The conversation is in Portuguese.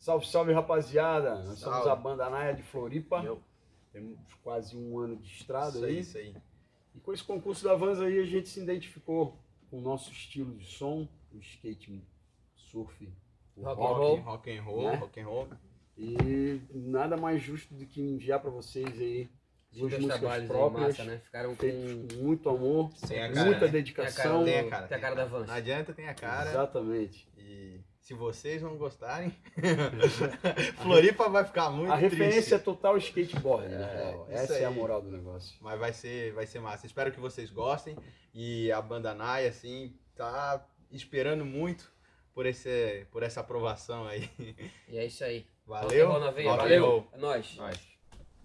Salve, salve, rapaziada. Nós somos Salve. a banda Naia de Floripa. Eu. Temos quase um ano de estrada Isso aí. isso aí. E com esse concurso da Vans aí, a gente se identificou com o nosso estilo de som, o skate surf, o Rock rock. and roll. Rock and roll, Né? rock and roll. E nada mais justo do que enviar pra vocês aí duas Dois músicas próprias, massa, né? Ficaram com... com muito amor, Tem a cara, muita né? dedicação. Tem a cara. Tem a cara da Vans. Não adianta, tem a cara. Exatamente. E se vocês não gostarem, Floripa vai ficar muito a referência é triste. total skateboard, É, né? isso Essa é a aí. moral do negócio. Mas vai ser, vai ser massa. Espero que vocês gostem. E a banda Nai, assim, tá esperando muito por, esse, por essa aprovação aí. E é isso aí. Valeu. Roll. Valeu. É nóis. Nós.